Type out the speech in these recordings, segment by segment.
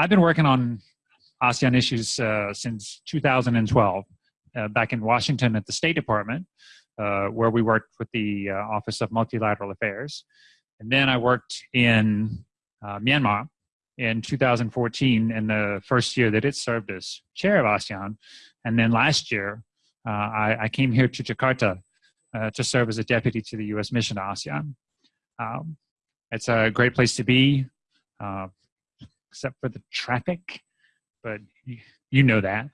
I've been working on ASEAN issues uh, since 2012, uh, back in Washington at the State Department, uh, where we worked with the uh, Office of Multilateral Affairs. And then I worked in uh, Myanmar in 2014 in the first year that it served as chair of ASEAN. And then last year, uh, I, I, came here to Jakarta to serve as a deputy to the U.S. mission to ASEAN. Um, it's a great place to be, except for the traffic but you, know that.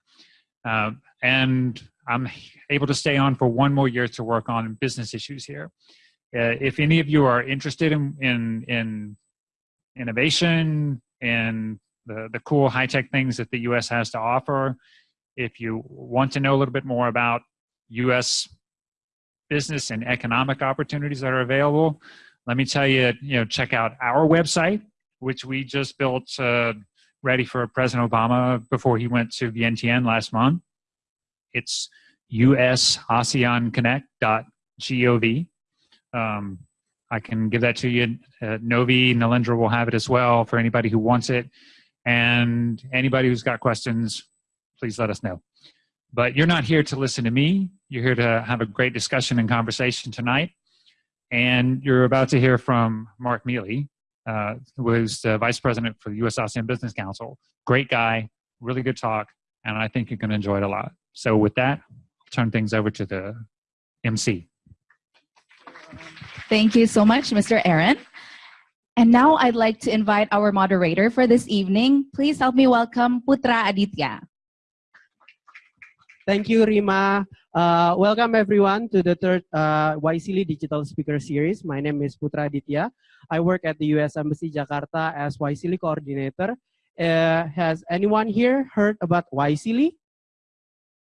Um, and I'm able to stay on for one more year to work on business issues here. Uh, if any of you are interested in, in, in innovation and the, the cool high-tech things that the U.S. has to offer, if you want to know a little bit more about U.S. business and economic opportunities that are available, let me tell you, you know, check out our website, which we just built uh, ready for President Obama before he went to Vientiane last month. It's usaseanconnect.gov. Um, I can give that to you. Uh, Novi, Nalindra will have it as well for anybody who wants it. And anybody who's got questions, please let us know. But you're not here to listen to me. You're here to have a great discussion and conversation tonight. And you're about to hear from Mark Mealy, uh, was the vice president for the U.S. ASEAN Business Council. Great guy, really good talk, and I think you're going to enjoy it a lot. So with that, I'll turn things over to the MC. Thank you so much, Mr. Aaron. And now I'd like to invite our moderator for this evening. Please help me welcome Putra Aditya. Thank you, Rima. Uh, welcome everyone to the third uh, Digital Speaker Series. My name is Putra Aditya. I work at the U.S. Embassy Jakarta as YSEALI coordinator. Uh, has anyone here heard about YSEALI?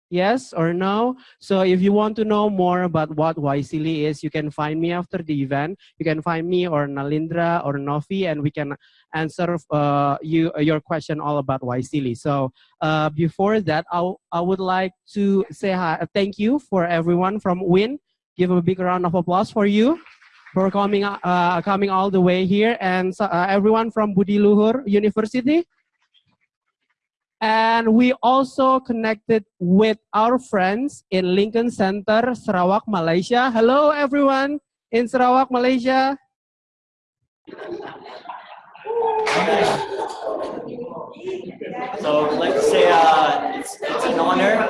Yes or no? So if you want to know more about what YSEALI is, you can find me after the event. You can find me or Nalindra or Novi and we can answer uh, you your question all about YSEALI. So uh, before that, I, I would like to say hi, thank you for everyone from WIN. Give a big round of applause for you for coming, uh, coming all the way here and uh, everyone from Budi Luhur University. And we also connected with our friends in Lincoln Center, Sarawak, Malaysia. Hello, everyone in Sarawak, Malaysia. So I'd like to say uh, it's, it's an honor.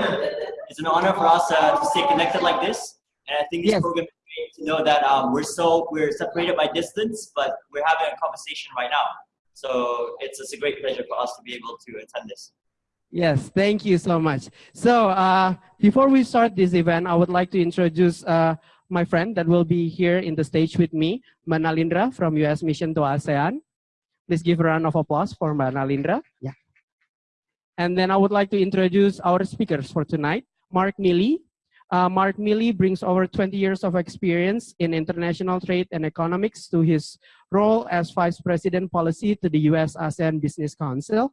It's an honor for us uh, to stay connected like this. And I think this yes. program to know that um, we're so we're separated by distance, but we're having a conversation right now. So it's, it's a great pleasure for us to be able to attend this. Yes, thank you so much. So uh, before we start this event, I would like to introduce uh, my friend that will be here in the stage with me, Manalindra from U.S. Mission to ASEAN. Please give a round of applause for Manalindra. Yeah. And then I would like to introduce our speakers for tonight, Mark Mealy, uh, Mark Mealy brings over 20 years of experience in international trade and economics to his role as Vice President Policy to the U.S. ASEAN Business Council.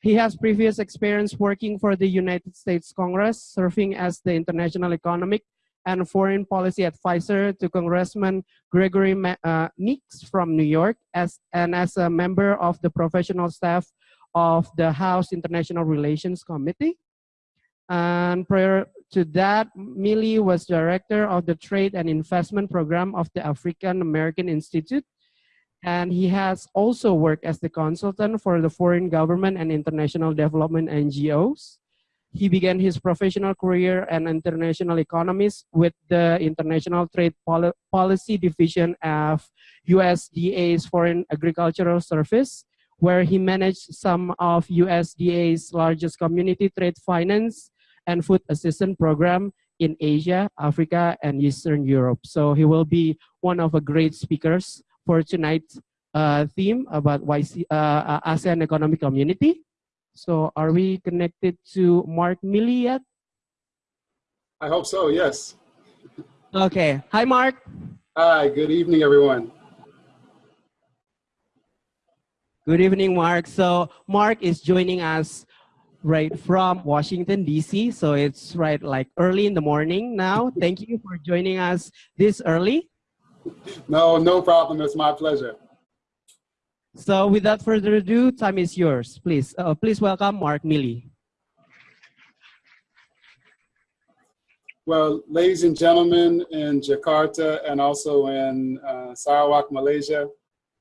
He has previous experience working for the United States Congress, serving as the International Economic and Foreign Policy Advisor to Congressman Gregory uh, Meeks from New York, as, and as a member of the professional staff of the House International Relations Committee. And prior to that, Mealy was director of the Trade and Investment Program of the African American Institute. And he has also worked as the consultant for the foreign government and international development NGOs. He began his professional career and international economist with the International Trade Poli Policy Division of USDA's Foreign Agricultural Service, where he managed some of USDA's largest community trade finance and food assistance program in Asia, Africa, and Eastern Europe. So he will be one of the great speakers for tonight's uh, theme about YC, uh, uh, ASEAN Economic Community. So are we connected to Mark Mealy yet? I hope so, yes. Okay. Hi, Mark. Hi, good evening, everyone. Good evening, Mark. So Mark is joining us right from Washington, D.C. So it's right like early in the morning now. Thank you for joining us this early. No, no problem. It's my pleasure. So without further ado, time is yours. Please, uh, please welcome Mark Mealy. Well, ladies and gentlemen in Jakarta and also in uh, Sarawak, Malaysia,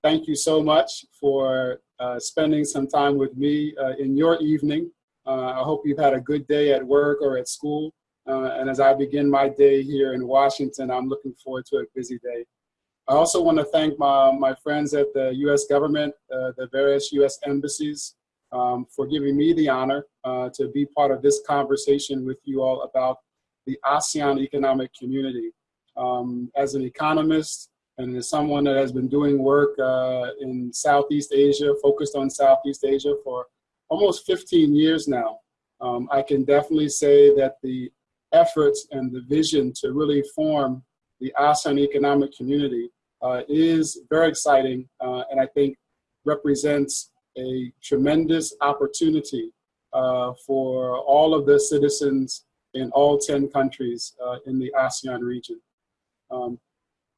thank you so much for uh, spending some time with me uh, in your evening. Uh, I hope you've had a good day at work or at school. Uh, and as I begin my day here in Washington, I'm looking forward to a busy day. I also want to thank my, my friends at the US government, uh, the various US embassies, um, for giving me the honor uh, to be part of this conversation with you all about the ASEAN economic community. Um, as an economist and as someone that has been doing work uh, in Southeast Asia, focused on Southeast Asia for almost 15 years now, um, I can definitely say that the efforts and the vision to really form the ASEAN economic community uh, is very exciting uh, and I think represents a tremendous opportunity uh, for all of the citizens in all 10 countries uh, in the ASEAN region. Um,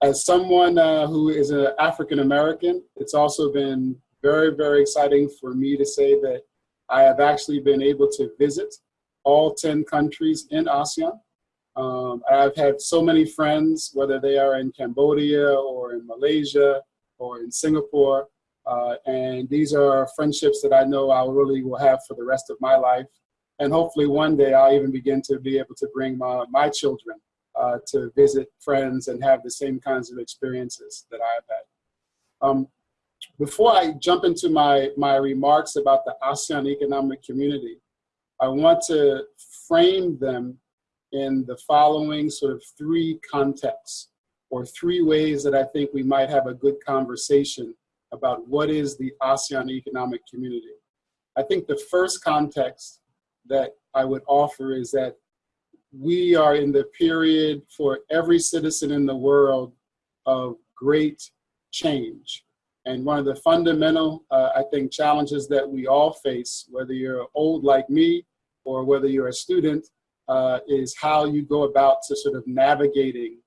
as someone uh, who is an African American, it's also been very, very exciting for me to say that I have actually been able to visit all 10 countries in ASEAN. Um, I've had so many friends, whether they are in Cambodia or in Malaysia or in Singapore, uh, and these are friendships that I know I really will have for the rest of my life. And hopefully one day I'll even begin to be able to bring my, my children uh, to visit friends and have the same kinds of experiences that I've had. Um, before I jump into my, my remarks about the ASEAN economic community, I want to frame them in the following sort of three contexts or three ways that I think we might have a good conversation about what is the ASEAN economic community. I think the first context that I would offer is that we are in the period for every citizen in the world of great change. And one of the fundamental, uh, I think, challenges that we all face, whether you're old like me or whether you're a student, uh, is how you go about to sort of navigating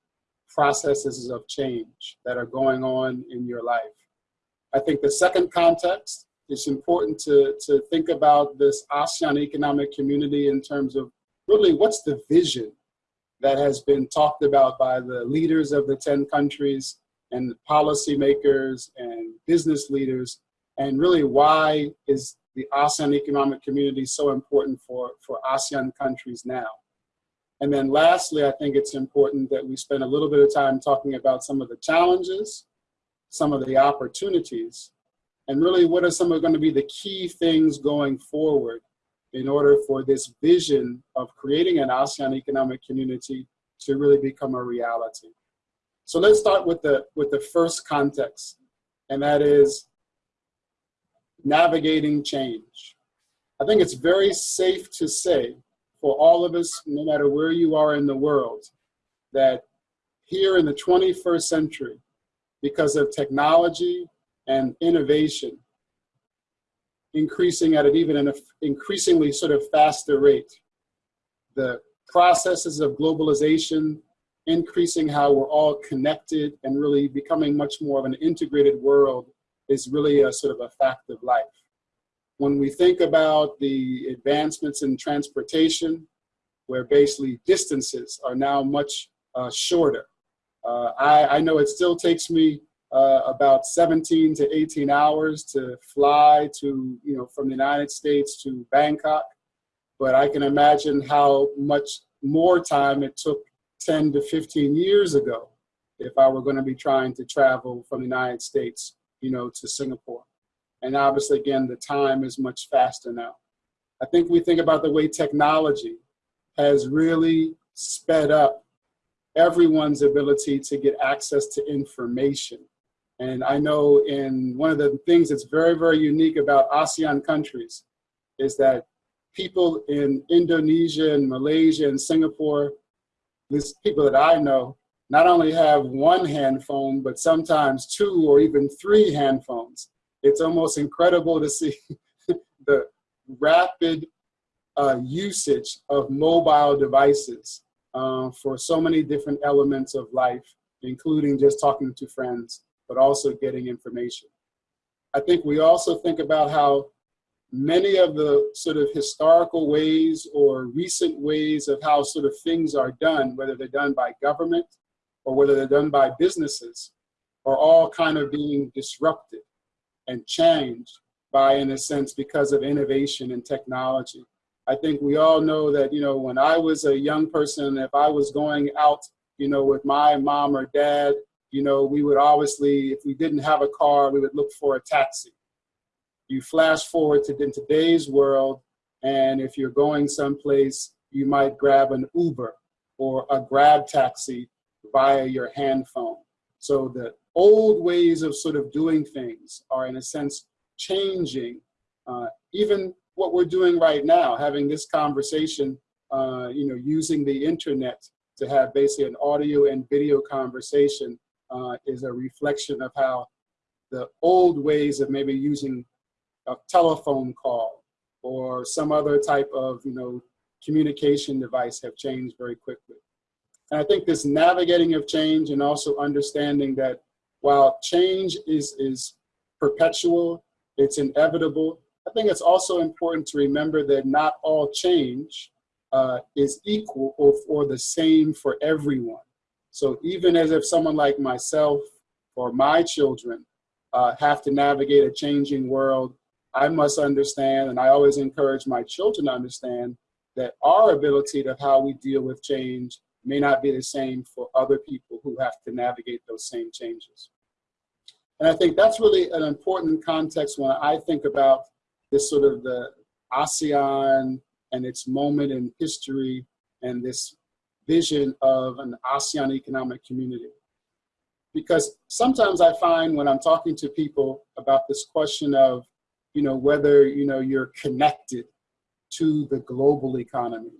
processes of change that are going on in your life. I think the second context, it's important to, to think about this ASEAN economic community in terms of really what's the vision that has been talked about by the leaders of the 10 countries and policymakers and business leaders, and really why is the ASEAN economic community is so important for, for ASEAN countries now. And then lastly, I think it's important that we spend a little bit of time talking about some of the challenges, some of the opportunities, and really what are some of going to be the key things going forward in order for this vision of creating an ASEAN economic community to really become a reality. So let's start with the, with the first context, and that is navigating change. I think it's very safe to say for all of us, no matter where you are in the world, that here in the 21st century, because of technology and innovation, increasing at an even an increasingly sort of faster rate, the processes of globalization, increasing how we're all connected and really becoming much more of an integrated world is really a sort of a fact of life. When we think about the advancements in transportation, where basically distances are now much uh, shorter. Uh, I, I, know it still takes me uh, about 17 to 18 hours to fly to, you know, from the United States to Bangkok, but I can imagine how much more time it took 10 to 15 years ago if I were going to be trying to travel from the United States you know, to Singapore. And obviously, again, the time is much faster now. I think we think about the way technology has really sped up everyone's ability to get access to information. And I know in one of the things that's very, very unique about ASEAN countries is that people in Indonesia and Malaysia and Singapore, these people that I know, not only have one hand phone, but sometimes two or even three hand phones. It's almost incredible to see the rapid uh, usage of mobile devices uh, for so many different elements of life, including just talking to friends, but also getting information. I think we also think about how many of the sort of historical ways or recent ways of how sort of things are done, whether they're done by government or whether they're done by businesses, are all kind of being disrupted and changed by, in a sense, because of innovation and technology. I think we all know that, you know, when I was a young person, if I was going out, you know, with my mom or dad, you know, we would obviously, if we didn't have a car, we would look for a taxi. You flash forward to in today's world, and if you're going someplace, you might grab an Uber or a grab taxi via your hand phone. So the old ways of sort of doing things are in a sense changing. Uh, even what we're doing right now, having this conversation, uh, you know, using the internet to have basically an audio and video conversation uh, is a reflection of how the old ways of maybe using a telephone call or some other type of, you know, communication device have changed very quickly. And I think this navigating of change and also understanding that while change is, is perpetual, it's inevitable, I think it's also important to remember that not all change uh, is equal or, or the same for everyone. So even as if someone like myself or my children uh, have to navigate a changing world, I must understand, and I always encourage my children to understand that our ability to how we deal with change may not be the same for other people who have to navigate those same changes. And I think that's really an important context when I think about this sort of the ASEAN and its moment in history and this vision of an ASEAN economic community. Because sometimes I find when I'm talking to people about this question of, you know, whether, you know, you're connected to the global economy,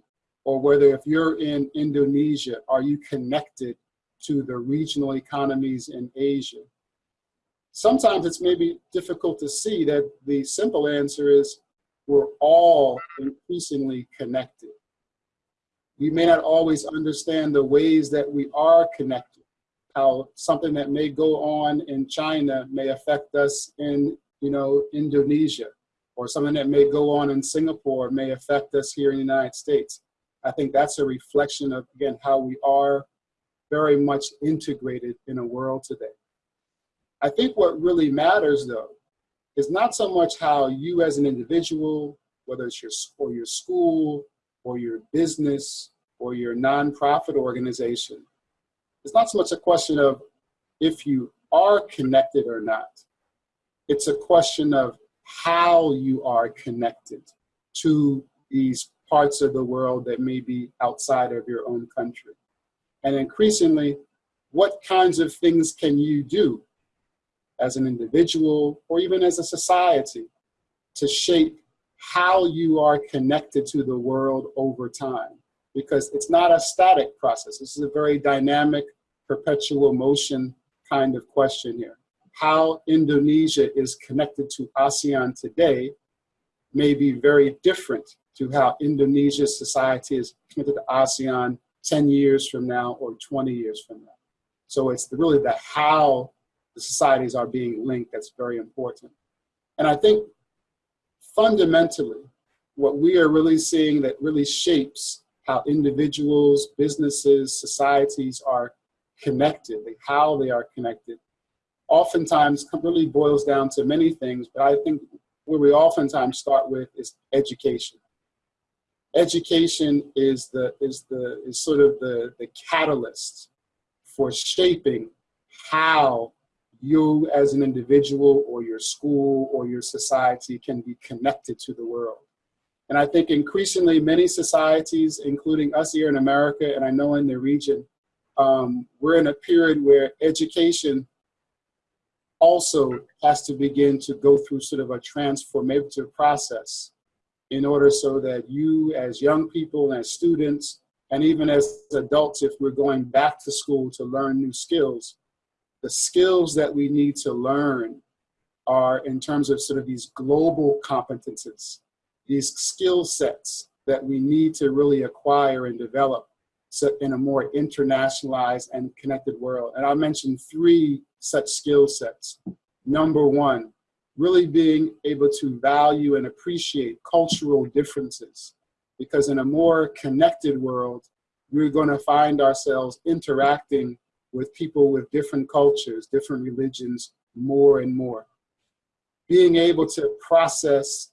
or whether if you're in Indonesia, are you connected to the regional economies in Asia? Sometimes it's maybe difficult to see that the simple answer is we're all increasingly connected. We may not always understand the ways that we are connected, how something that may go on in China may affect us in you know, Indonesia, or something that may go on in Singapore may affect us here in the United States. I think that's a reflection of, again, how we are very much integrated in a world today. I think what really matters, though, is not so much how you as an individual, whether it's your, or your school, or your business, or your nonprofit organization, it's not so much a question of if you are connected or not. It's a question of how you are connected to these parts of the world that may be outside of your own country. And increasingly, what kinds of things can you do as an individual or even as a society to shape how you are connected to the world over time? Because it's not a static process. This is a very dynamic, perpetual motion kind of question here. How Indonesia is connected to ASEAN today may be very different to how Indonesia's society is committed to ASEAN 10 years from now or 20 years from now. So it's really the how the societies are being linked that's very important. And I think fundamentally, what we are really seeing that really shapes how individuals, businesses, societies are connected, how they are connected, oftentimes really boils down to many things, but I think where we oftentimes start with is education education is the is the is sort of the the catalyst for shaping how you as an individual or your school or your society can be connected to the world. And I think increasingly many societies, including us here in America, and I know in the region, um, we're in a period where education also has to begin to go through sort of a transformative process in order so that you as young people and as students and even as adults if we're going back to school to learn new skills the skills that we need to learn are in terms of sort of these global competences these skill sets that we need to really acquire and develop in a more internationalized and connected world. And i'll mention three such skill sets. Number one really being able to value and appreciate cultural differences. Because in a more connected world, we're going to find ourselves interacting with people with different cultures, different religions, more and more. Being able to process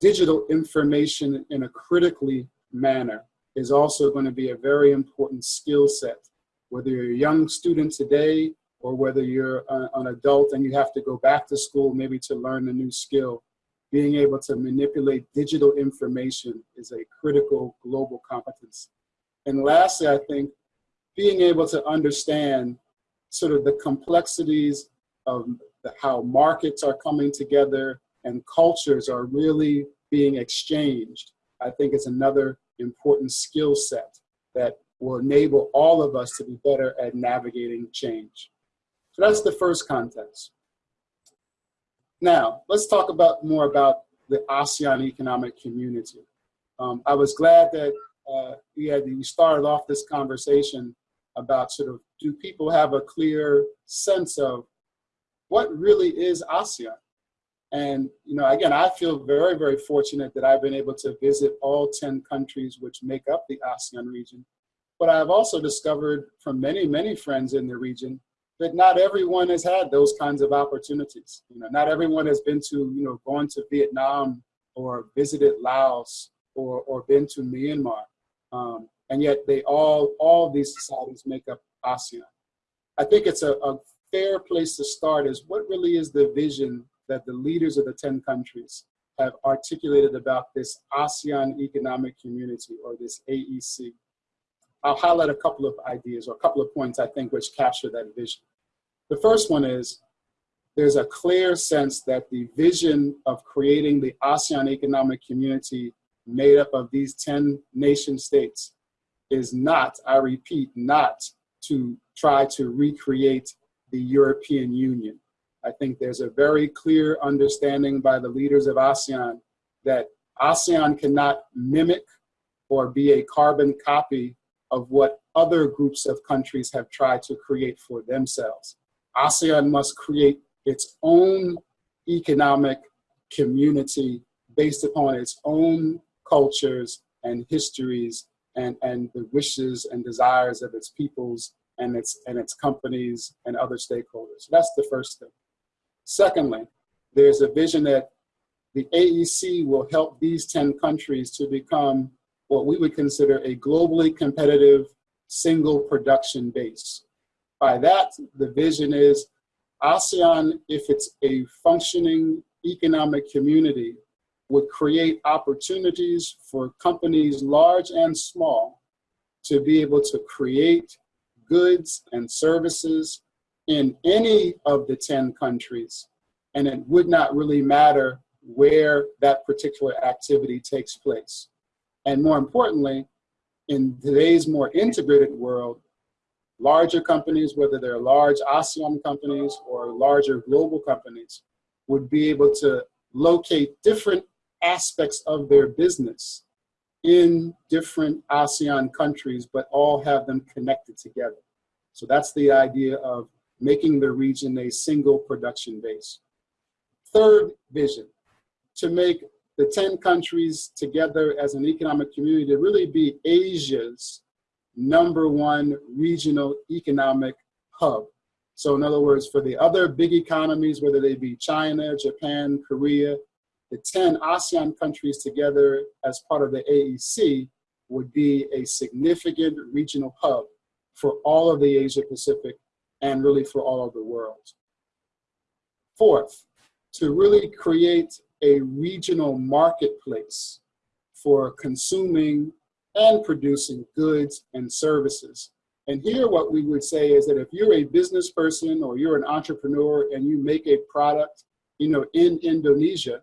digital information in a critically manner is also going to be a very important skill set. Whether you're a young student today or whether you're an adult and you have to go back to school maybe to learn a new skill, being able to manipulate digital information is a critical global competence. And lastly, I think being able to understand sort of the complexities of the, how markets are coming together and cultures are really being exchanged, I think is another important skill set that will enable all of us to be better at navigating change. So that's the first context. Now, let's talk about more about the ASEAN economic community. Um, I was glad that uh, we had we started off this conversation about sort of do people have a clear sense of what really is ASEAN? And, you know, again, I feel very, very fortunate that I've been able to visit all 10 countries which make up the ASEAN region. But I've also discovered from many, many friends in the region that not everyone has had those kinds of opportunities. You know, not everyone has been to, you know, gone to Vietnam or visited Laos or, or been to Myanmar. Um, and yet they all, all these societies make up ASEAN. I think it's a, a fair place to start is what really is the vision that the leaders of the 10 countries have articulated about this ASEAN Economic Community or this AEC. I'll highlight a couple of ideas or a couple of points I think which capture that vision. The first one is there's a clear sense that the vision of creating the ASEAN Economic Community made up of these 10 nation states is not, I repeat, not to try to recreate the European Union. I think there's a very clear understanding by the leaders of ASEAN that ASEAN cannot mimic or be a carbon copy of what other groups of countries have tried to create for themselves. ASEAN must create its own economic community based upon its own cultures and histories and, and the wishes and desires of its peoples and its, and its companies and other stakeholders. That's the first thing. Secondly, there's a vision that the AEC will help these 10 countries to become what we would consider a globally competitive single production base. By that, the vision is ASEAN, if it's a functioning economic community, would create opportunities for companies large and small to be able to create goods and services in any of the 10 countries, and it would not really matter where that particular activity takes place. And more importantly, in today's more integrated world, larger companies, whether they're large ASEAN companies or larger global companies, would be able to locate different aspects of their business in different ASEAN countries, but all have them connected together. So that's the idea of making the region a single production base. Third vision, to make the 10 countries together as an economic community to really be Asia's number one regional economic hub. So in other words, for the other big economies, whether they be China, Japan, Korea, the 10 ASEAN countries together as part of the AEC would be a significant regional hub for all of the Asia Pacific and really for all of the world. Fourth, to really create a regional marketplace for consuming and producing goods and services. And here what we would say is that if you're a business person or you're an entrepreneur and you make a product, you know, in Indonesia,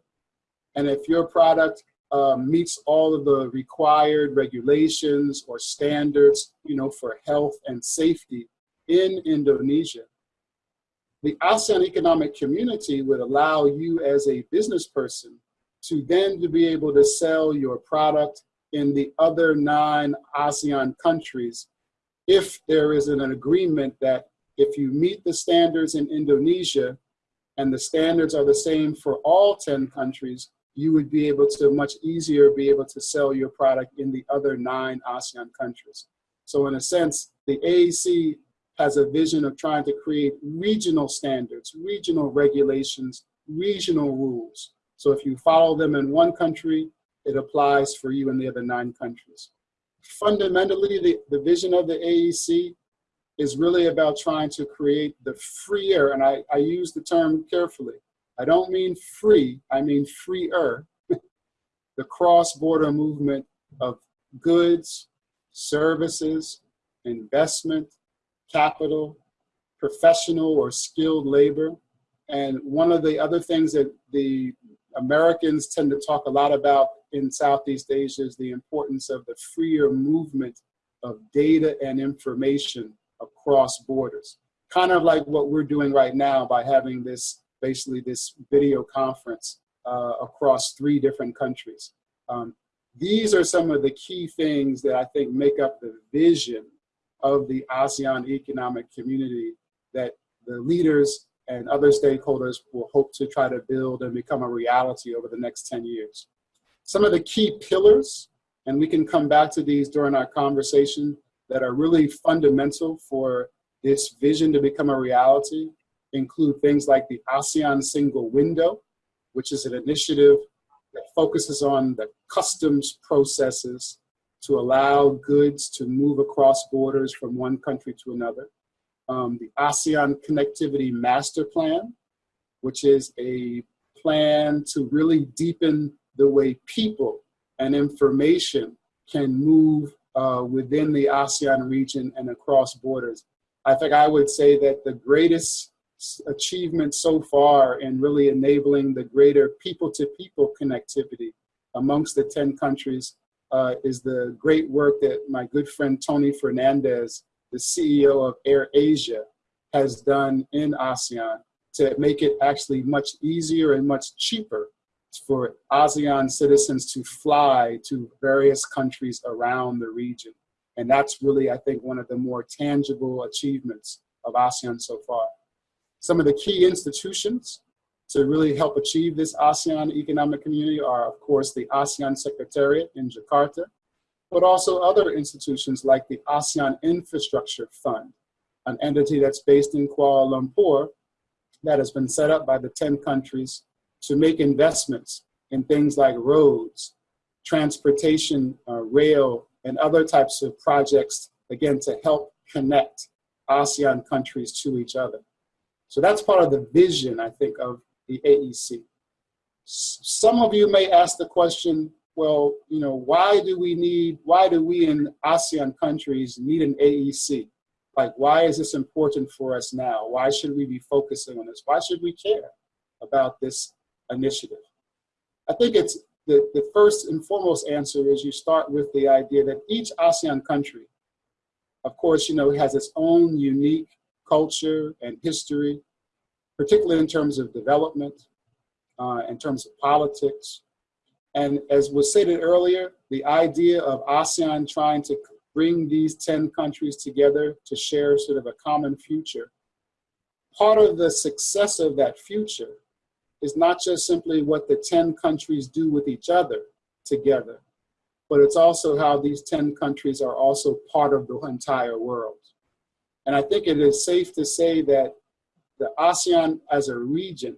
and if your product um, meets all of the required regulations or standards, you know, for health and safety in Indonesia. The ASEAN economic community would allow you as a business person to then to be able to sell your product in the other nine ASEAN countries if there is an agreement that if you meet the standards in Indonesia and the standards are the same for all 10 countries, you would be able to much easier be able to sell your product in the other nine ASEAN countries. So in a sense, the AEC has a vision of trying to create regional standards, regional regulations, regional rules. So if you follow them in one country, it applies for you in the other nine countries. Fundamentally, the, the vision of the AEC is really about trying to create the freer, and I, I use the term carefully. I don't mean free, I mean freer, the cross-border movement of goods, services, investment, capital, professional or skilled labor. And one of the other things that the Americans tend to talk a lot about in Southeast Asia is the importance of the freer movement of data and information across borders. Kind of like what we're doing right now by having this, basically this video conference uh, across three different countries. Um, these are some of the key things that I think make up the vision of the ASEAN economic community that the leaders and other stakeholders will hope to try to build and become a reality over the next 10 years. Some of the key pillars, and we can come back to these during our conversation, that are really fundamental for this vision to become a reality include things like the ASEAN Single Window, which is an initiative that focuses on the customs processes to allow goods to move across borders from one country to another. Um, the ASEAN Connectivity Master Plan, which is a plan to really deepen the way people and information can move uh, within the ASEAN region and across borders. I think I would say that the greatest achievement so far in really enabling the greater people-to-people -people connectivity amongst the 10 countries uh, is the great work that my good friend Tony Fernandes, the CEO of AirAsia, has done in ASEAN to make it actually much easier and much cheaper for ASEAN citizens to fly to various countries around the region. And that's really, I think, one of the more tangible achievements of ASEAN so far. Some of the key institutions to really help achieve this ASEAN economic community are, of course, the ASEAN Secretariat in Jakarta, but also other institutions like the ASEAN Infrastructure Fund, an entity that's based in Kuala Lumpur that has been set up by the 10 countries to make investments in things like roads, transportation, uh, rail, and other types of projects, again, to help connect ASEAN countries to each other. So that's part of the vision, I think, of the AEC. Some of you may ask the question, well, you know, why do we need, why do we in ASEAN countries need an AEC? Like, why is this important for us now? Why should we be focusing on this? Why should we care about this initiative? I think it's the, the first and foremost answer is you start with the idea that each ASEAN country, of course, you know, has its own unique culture and history, particularly in terms of development, uh, in terms of politics. And as was stated earlier, the idea of ASEAN trying to bring these 10 countries together to share sort of a common future, part of the success of that future is not just simply what the 10 countries do with each other together, but it's also how these 10 countries are also part of the entire world. And I think it is safe to say that the ASEAN as a region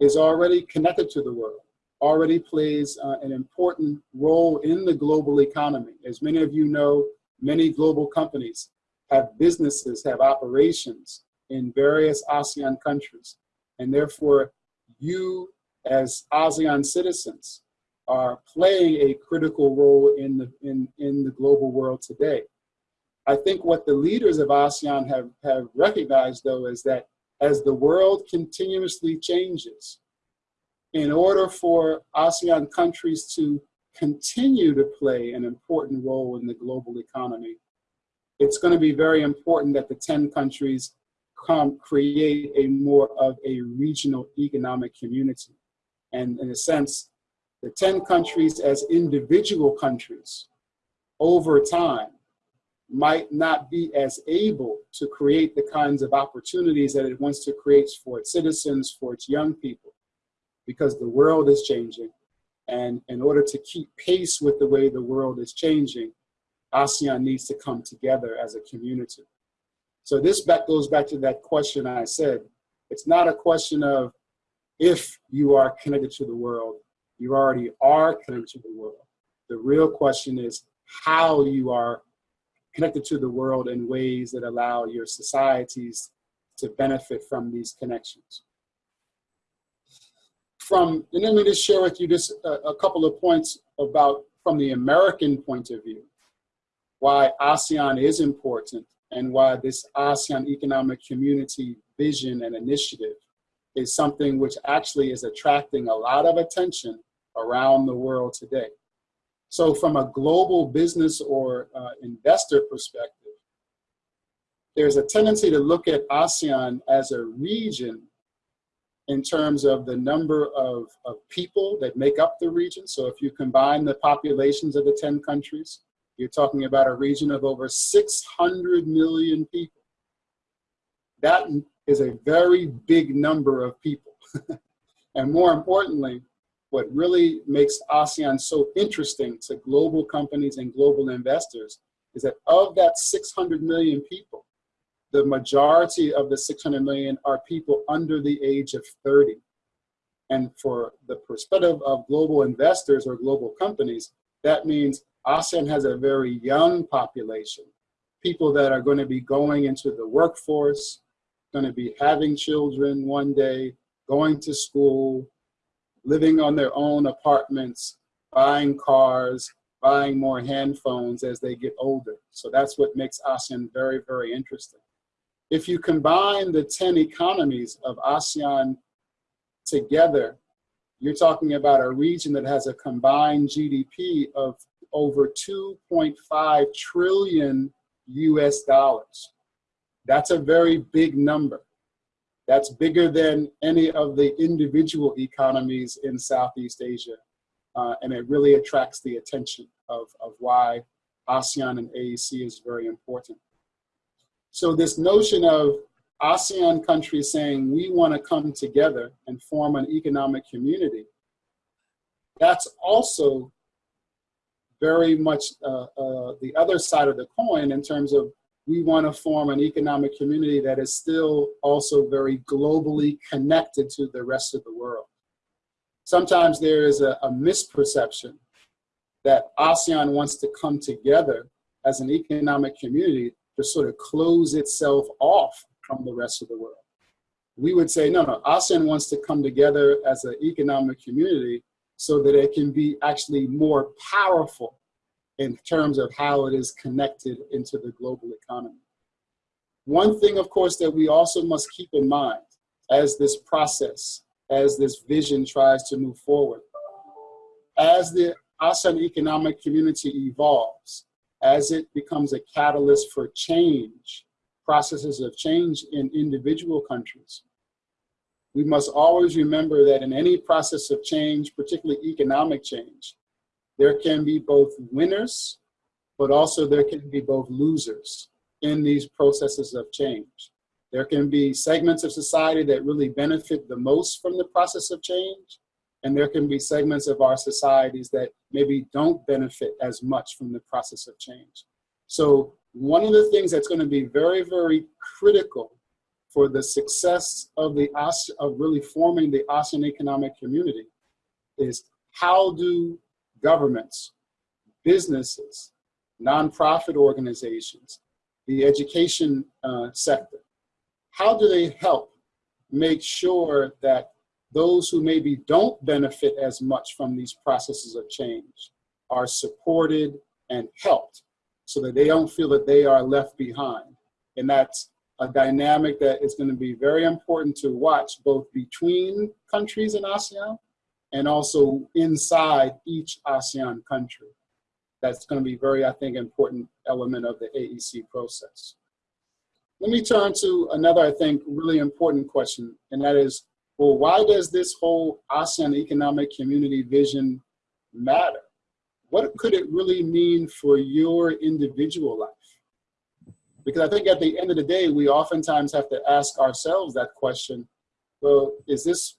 is already connected to the world, already plays uh, an important role in the global economy. As many of you know, many global companies have businesses, have operations in various ASEAN countries. And therefore, you as ASEAN citizens are playing a critical role in the, in, in the global world today. I think what the leaders of ASEAN have, have recognized, though, is that as the world continuously changes, in order for ASEAN countries to continue to play an important role in the global economy, it's going to be very important that the 10 countries come create a more of a regional economic community. And in a sense, the 10 countries as individual countries over time might not be as able to create the kinds of opportunities that it wants to create for its citizens, for its young people, because the world is changing. And in order to keep pace with the way the world is changing, ASEAN needs to come together as a community. So this back goes back to that question I said. It's not a question of if you are connected to the world, you already are connected to the world. The real question is how you are connected to the world in ways that allow your societies to benefit from these connections. From, and let me just share with you just a, a couple of points about from the American point of view, why ASEAN is important and why this ASEAN Economic Community vision and initiative is something which actually is attracting a lot of attention around the world today. So from a global business or uh, investor perspective, there's a tendency to look at ASEAN as a region in terms of the number of, of people that make up the region. So if you combine the populations of the 10 countries, you're talking about a region of over 600 million people. That is a very big number of people. and more importantly, what really makes ASEAN so interesting to global companies and global investors is that of that 600 million people, the majority of the 600 million are people under the age of 30. And for the perspective of global investors or global companies, that means ASEAN has a very young population, people that are going to be going into the workforce, going to be having children one day, going to school, living on their own apartments, buying cars, buying more handphones as they get older. So that's what makes ASEAN very, very interesting. If you combine the 10 economies of ASEAN together, you're talking about a region that has a combined GDP of over 2.5 trillion US dollars. That's a very big number. That's bigger than any of the individual economies in Southeast Asia. Uh, and it really attracts the attention of, of why ASEAN and AEC is very important. So this notion of ASEAN countries saying we want to come together and form an economic community, that's also very much uh, uh, the other side of the coin in terms of we want to form an economic community that is still also very globally connected to the rest of the world. Sometimes there is a, a misperception that ASEAN wants to come together as an economic community to sort of close itself off from the rest of the world. We would say, no, no, ASEAN wants to come together as an economic community so that it can be actually more powerful in terms of how it is connected into the global economy. One thing, of course, that we also must keep in mind as this process, as this vision tries to move forward, as the ASEAN economic community evolves, as it becomes a catalyst for change, processes of change in individual countries, we must always remember that in any process of change, particularly economic change, there can be both winners, but also there can be both losers in these processes of change. There can be segments of society that really benefit the most from the process of change, and there can be segments of our societies that maybe don't benefit as much from the process of change. So one of the things that's going to be very, very critical for the success of the of really forming the ASEAN economic community is how do governments, businesses, nonprofit organizations, the education uh, sector, how do they help make sure that those who maybe don't benefit as much from these processes of change are supported and helped so that they don't feel that they are left behind. And that's a dynamic that is going to be very important to watch both between countries in ASEAN and also inside each ASEAN country. That's going to be very, I think, important element of the AEC process. Let me turn to another, I think, really important question, and that is, well, why does this whole ASEAN economic community vision matter? What could it really mean for your individual life? Because I think at the end of the day, we oftentimes have to ask ourselves that question, well, is this,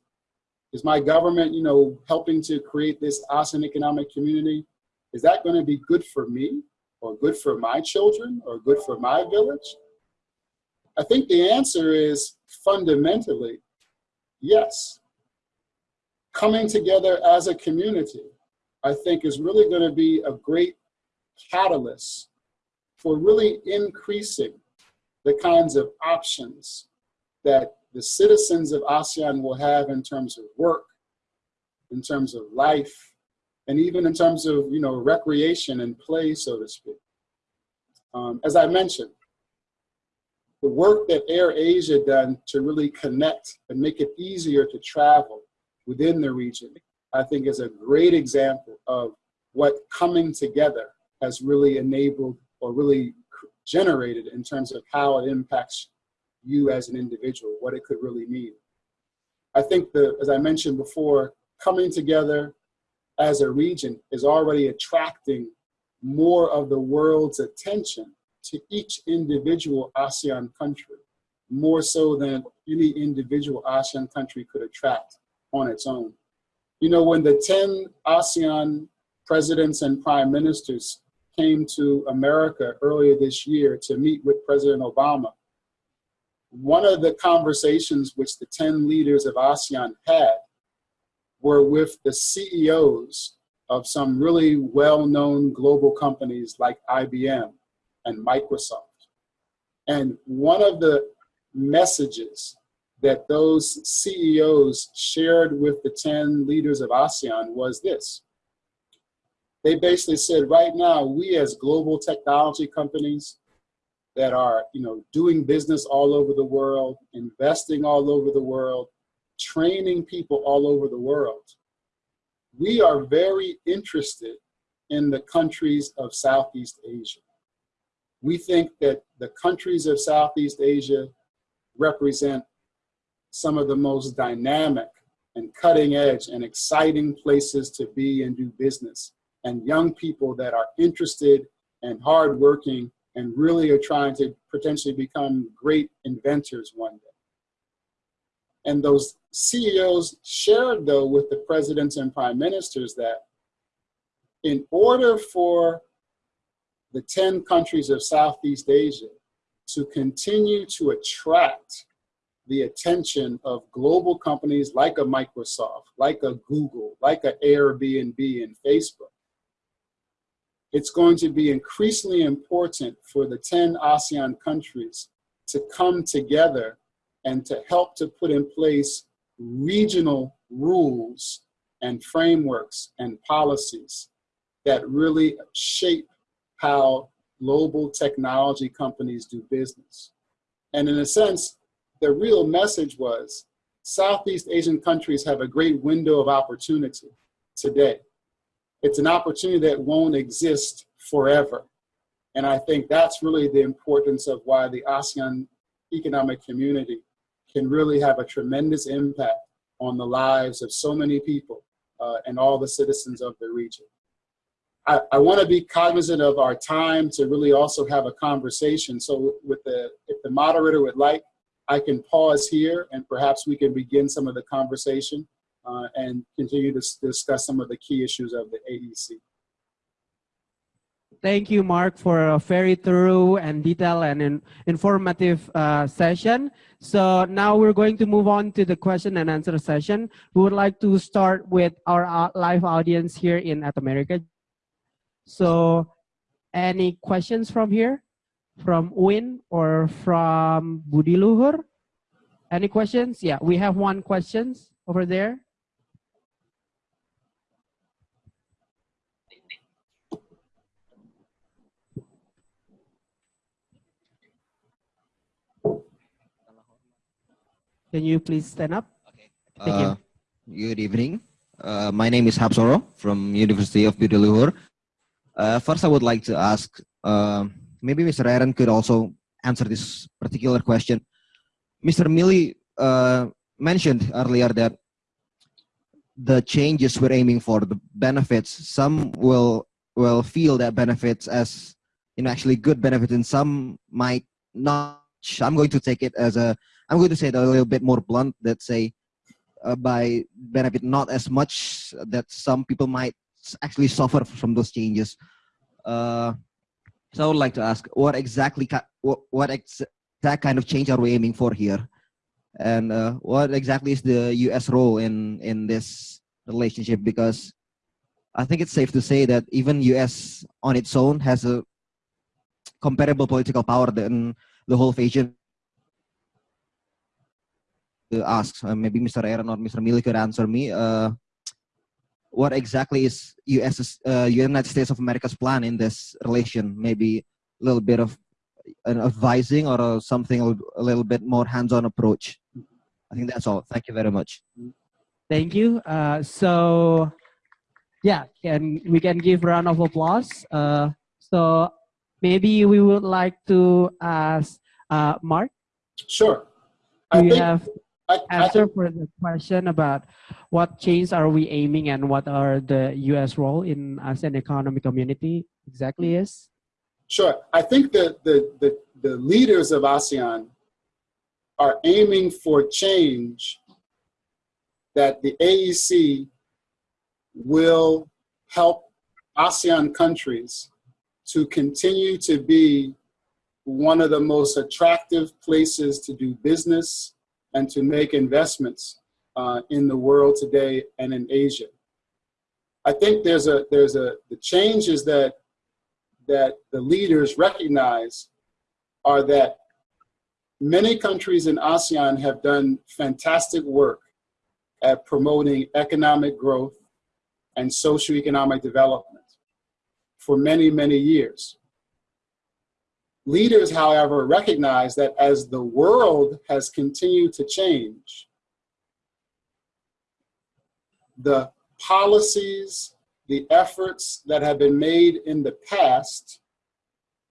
is my government, you know, helping to create this ASEAN economic community? Is that gonna be good for me or good for my children or good for my village? I think the answer is fundamentally, yes. Coming together as a community, I think is really gonna be a great catalyst for really increasing the kinds of options that the citizens of ASEAN will have in terms of work, in terms of life, and even in terms of you know recreation and play, so to speak. Um, as I mentioned, the work that AirAsia done to really connect and make it easier to travel within the region, I think is a great example of what coming together has really enabled or really generated in terms of how it impacts you as an individual, what it could really mean. I think that, as I mentioned before, coming together as a region is already attracting more of the world's attention to each individual ASEAN country, more so than any individual ASEAN country could attract on its own. You know, when the 10 ASEAN presidents and prime ministers came to America earlier this year to meet with President Obama, one of the conversations which the 10 leaders of ASEAN had were with the CEOs of some really well-known global companies like IBM and Microsoft. And one of the messages that those CEOs shared with the 10 leaders of ASEAN was this. They basically said, right now, we as global technology companies that are you know, doing business all over the world, investing all over the world, training people all over the world, we are very interested in the countries of Southeast Asia. We think that the countries of Southeast Asia represent some of the most dynamic and cutting edge and exciting places to be and do business. And young people that are interested and hardworking and really are trying to potentially become great inventors one day. And those CEOs shared though with the presidents and prime ministers that in order for the 10 countries of Southeast Asia to continue to attract the attention of global companies like a Microsoft, like a Google, like a Airbnb and Facebook. It's going to be increasingly important for the 10 ASEAN countries to come together and to help to put in place regional rules and frameworks and policies that really shape how global technology companies do business. And in a sense, the real message was Southeast Asian countries have a great window of opportunity today. It's an opportunity that won't exist forever. And I think that's really the importance of why the ASEAN economic community can really have a tremendous impact on the lives of so many people uh, and all the citizens of the region. I, I want to be cognizant of our time to really also have a conversation. So with the, if the moderator would like, I can pause here and perhaps we can begin some of the conversation uh, and continue to discuss some of the key issues of the AEC. Thank you, Mark, for a very thorough and detailed and in, informative uh, session. So now we're going to move on to the question and answer session. We would like to start with our uh, live audience here in At America. So any questions from here? From Win or from Budi Luhur? Any questions? Yeah, we have one questions over there. Can you please stand up? Okay. Thank uh, you. Good evening. Uh, my name is Hapsoro from University of Budi Luhur. Uh, first, I would like to ask, uh, maybe Mr. Aaron could also answer this particular question. Mr. Mealy uh, mentioned earlier that the changes we're aiming for, the benefits, some will will feel that benefits as you know actually good benefits, and some might not. I'm going to take it as a. I'm going to say it a little bit more blunt. Let's say, uh, by benefit not as much that some people might actually suffer from those changes. Uh, so I would like to ask, what exactly, what, exact kind of change are we aiming for here? And uh, what exactly is the U.S. role in in this relationship? Because I think it's safe to say that even U.S. on its own has a comparable political power than the whole of Asia. To ask, uh, maybe Mr. Aaron or Mr. Mealy could answer me. Uh, what exactly is U.S. Uh, United States of America's plan in this relation? Maybe a little bit of an advising or a, something a little bit more hands-on approach. I think that's all. Thank you very much. Thank you. Uh, so, yeah, can we can give round of applause. Uh, so maybe we would like to ask uh, Mark. Sure. Do I you have I, answer I, for the question about what change are we aiming and what are the U.S. role in ASEAN economic community exactly is? Sure. I think that the, the, the leaders of ASEAN are aiming for change that the AEC will help ASEAN countries to continue to be one of the most attractive places to do business and to make investments uh, in the world today and in Asia. I think there's a there's a the changes that that the leaders recognize are that many countries in ASEAN have done fantastic work at promoting economic growth and socioeconomic development for many, many years. Leaders, however, recognize that as the world has continued to change, the policies the efforts that have been made in the past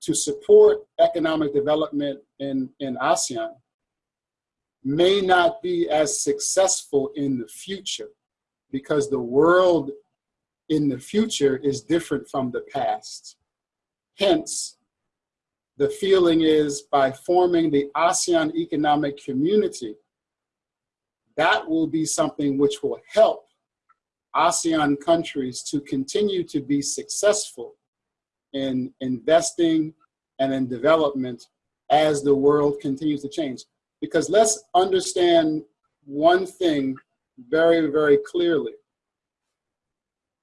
to support economic development in, in ASEAN may not be as successful in the future because the world in the future is different from the past. Hence, the feeling is by forming the ASEAN economic community, that will be something which will help ASEAN countries to continue to be successful in investing and in development as the world continues to change. Because let's understand one thing very, very clearly.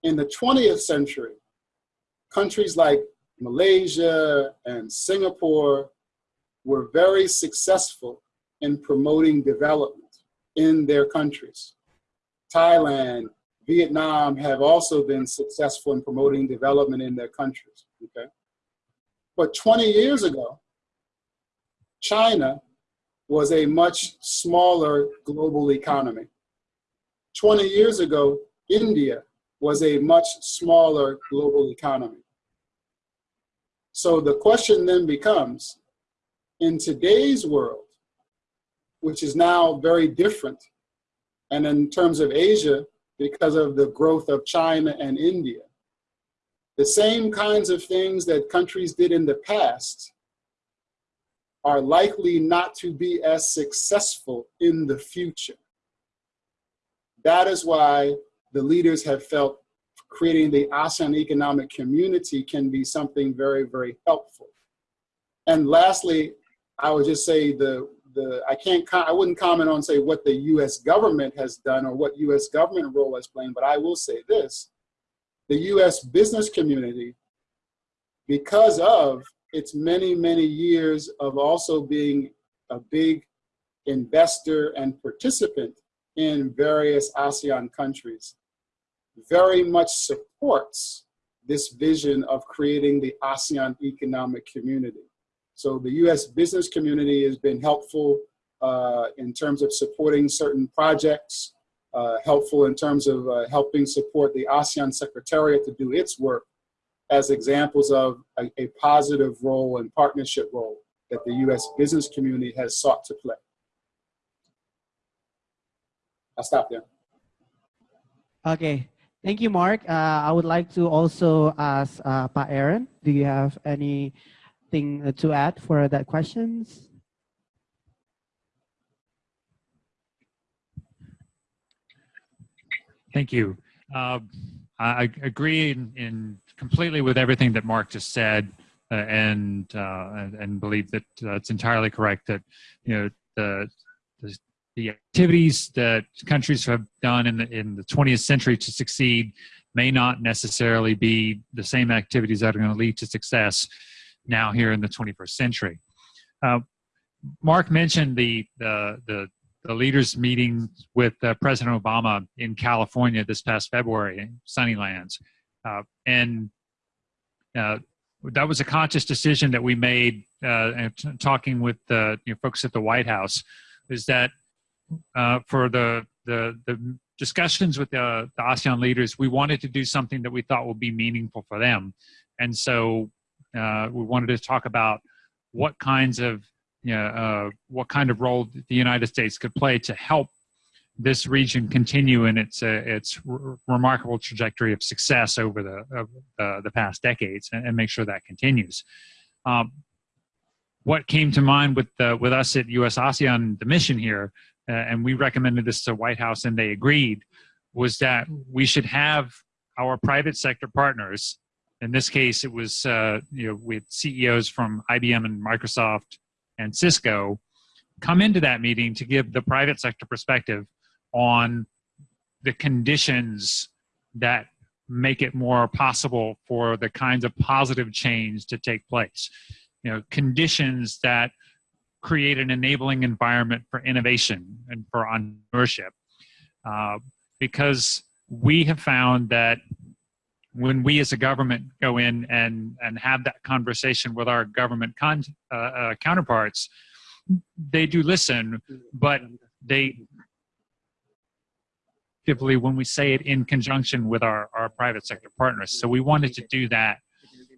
In the 20th century, countries like Malaysia and Singapore were very successful in promoting development in their countries. Thailand, Vietnam have also been successful in promoting development in their countries, okay? But 20 years ago, China was a much smaller global economy. 20 years ago, India was a much smaller global economy. So the question then becomes, in today's world, which is now very different, and in terms of Asia, because of the growth of China and India. The same kinds of things that countries did in the past are likely not to be as successful in the future. That is why the leaders have felt creating the ASEAN economic community can be something very, very helpful. And lastly, I would just say the the I can't I wouldn't comment on say what the U.S. government has done or what U.S. government role has played, but I will say this: the U.S. business community, because of its many many years of also being a big investor and participant in various ASEAN countries, very much supports this vision of creating the ASEAN economic community. So the U.S. business community has been helpful uh, in terms of supporting certain projects, uh, helpful in terms of uh, helping support the ASEAN Secretariat to do its work as examples of a, a positive role and partnership role that the U.S. business community has sought to play. I'll stop there. Okay, thank you, Mark. Uh, I would like to also ask uh, Pa Aaron, do you have anything to add for that questions? Thank you. Uh, I agree in, in, completely with everything that Mark just said, uh, and, uh, and, and believe that uh, it's entirely correct that you know the, the, the activities that countries have done in the in the 20th century to succeed may not necessarily be the same activities that are going to lead to success now here in the 21st century. Uh, Mark mentioned the, the, the the leaders meeting with uh, President Obama in California this past February, Sunnylands, uh, and uh, that was a conscious decision that we made. Uh, and talking with the you know, folks at the White House, is that uh, for the the the discussions with the, the ASEAN leaders, we wanted to do something that we thought would be meaningful for them, and so uh, we wanted to talk about what kinds of you know, uh, what kind of role the United States could play to help this region continue in its uh, its remarkable trajectory of success over the uh, the past decades, and, and, make sure that continues. Um, what came to mind with with us at U.S. ASEAN, the mission here, uh, and we recommended this to White House, and they agreed, was that we should have our private sector partners. In this case, it was uh, you know with CEOs from IBM and Microsoft and Cisco come into that meeting to give the private sector perspective on the conditions that make it more possible for the kinds of positive change to take place. You know, conditions that create an enabling environment for innovation and for entrepreneurship. Uh, because we have found that when we as a government go in and, and have that conversation with our government con, uh, uh, counterparts, they do listen, but they typically when we say it in conjunction with our, our private sector partners. So we wanted to do that,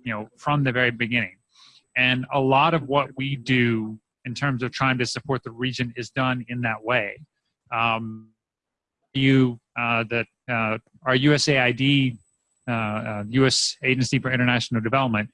you know, from the very beginning. And a lot of what we do in terms of trying to support the region is done in that way. Um, you uh, that uh, our USAID U.S. Uh, Agency for International Development,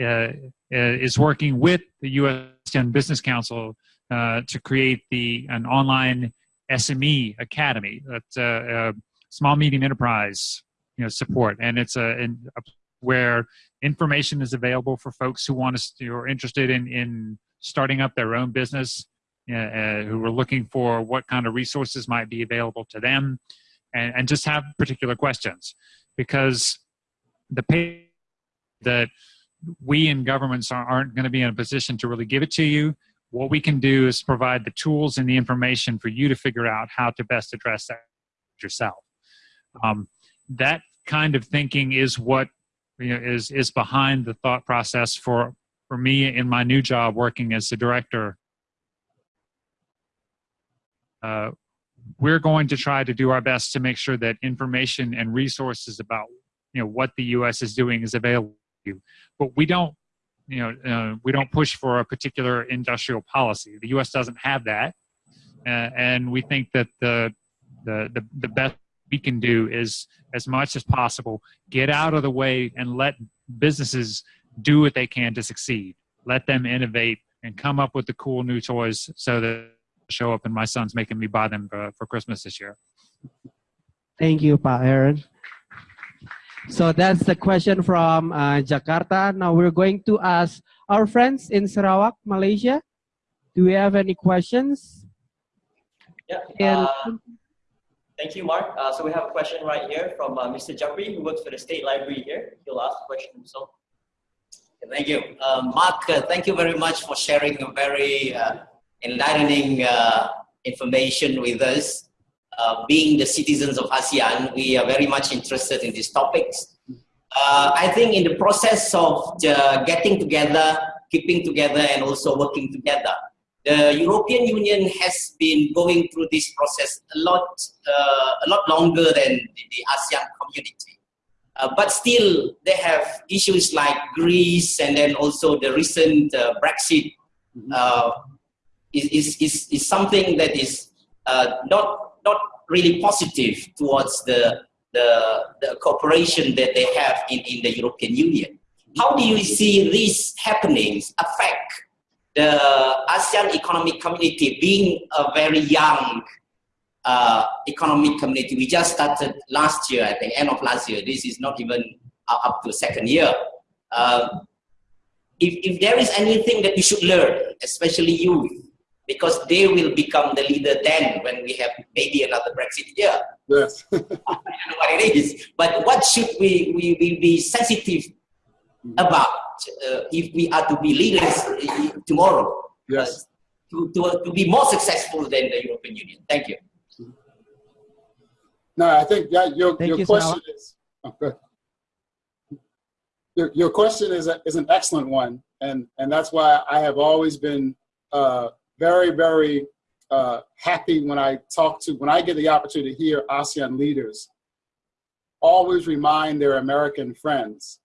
uh, uh, is working with the U.S. Business Council to create the an online SME academy that's small medium enterprise you know support, and it's a, a where information is available for folks who want to who are interested in in starting up their own business uh, who are looking for what kind of resources might be available to them and, and just have particular questions because the pay that we in governments aren't going to be in a position to really give it to you. What we can do is provide the tools and the information for you to figure out how to best address that yourself. Um, that kind of thinking is what you know, is is behind the thought process for for me in my new job working as the director. Uh, we're going to try to do our best to make sure that information and resources about you know what the U.S. is doing is available to you. But we don't you know uh, we don't push for a particular industrial policy. The U.S. doesn't have that, uh, and we think that the, the the the best we can do is as much as possible get out of the way and let businesses do what they can to succeed. Let them innovate and come up with the cool new toys so that show up and my son's making me buy them for, for Christmas this year. Thank you, Pa Aaron. So that's the question from uh, Jakarta. Now we're going to ask our friends in Sarawak, Malaysia. Do we have any questions? Yeah. Uh, thank you, Mark. Uh, so we have a question right here from uh, Mr. Jeffrey, who works for the State Library here. He'll ask the question himself. Thank you. Uh, Mark, uh, thank you very much for sharing a very enlightening uh, information with us. Uh, being the citizens of ASEAN, we are very much interested in these topics. Uh, I think in the process of getting together, keeping together, and also working together, the European Union has been going through this process a lot, uh, a lot longer than the ASEAN community. Uh, but still, they have issues like Greece and then also the recent uh, Brexit is, is, is, something that is uh, not, not really positive towards the, the, the cooperation that they have in, in the European Union. how do you see these happenings affect the ASEAN economic community being a very young uh, economic community? We just started last year, I think, end of last year. This is not even up to second year. Uh, if, if there is anything that we should learn, especially youth, because they will become the leader then when we have maybe another Brexit year. Yes. I don't know what it is, but what should we, we, we be sensitive about uh, if we are to be leaders tomorrow? Yes. Uh, to, to, to be more successful than the European Union. Thank you. No, I think that your, Thank your you, question is, oh, good. Your, your question is, a, is an excellent one. And, and that's why I have always been uh, very, very uh, happy when I talk to, when I get the opportunity to hear ASEAN leaders always remind their American friends